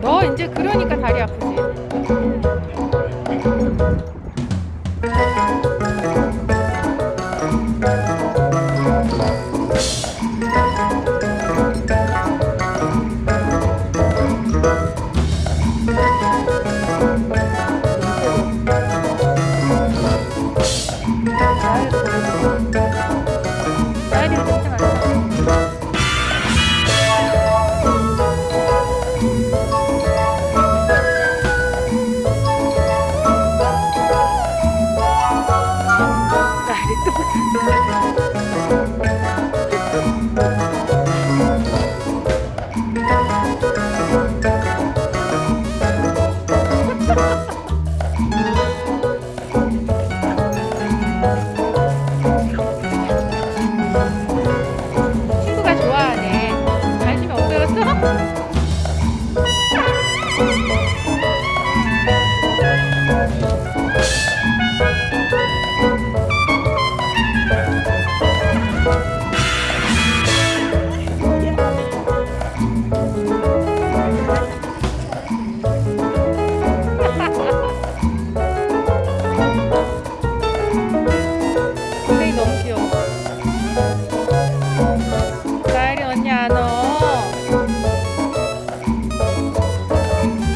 너 이제 그러니까 다리 아프지? 잘 Ha ha ha!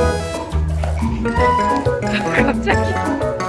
갑자기.